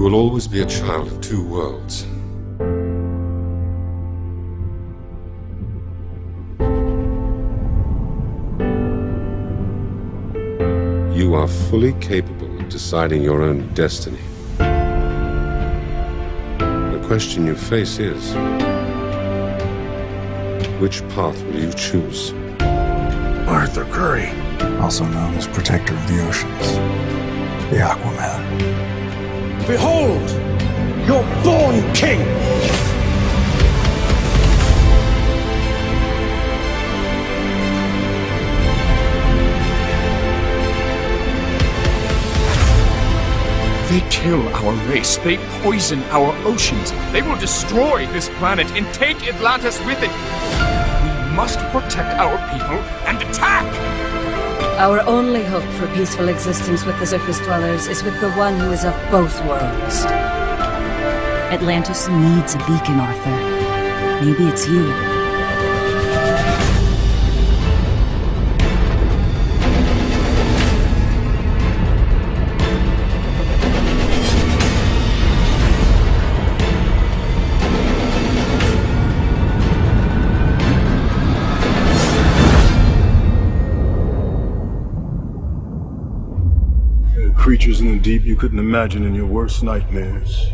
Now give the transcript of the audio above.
will always be a child of two worlds. You are fully capable of deciding your own destiny. The question you face is, which path will you choose? Arthur Curry, also known as Protector of the Oceans, the Aquaman. Behold, your born king! They kill our race. They poison our oceans. They will destroy this planet and take Atlantis with it. We must protect our people and attack! Our only hope for peaceful existence with the surface dwellers is with the one who is of both worlds. Atlantis needs a beacon, Arthur. Maybe it's you. Creatures in the deep you couldn't imagine in your worst nightmares.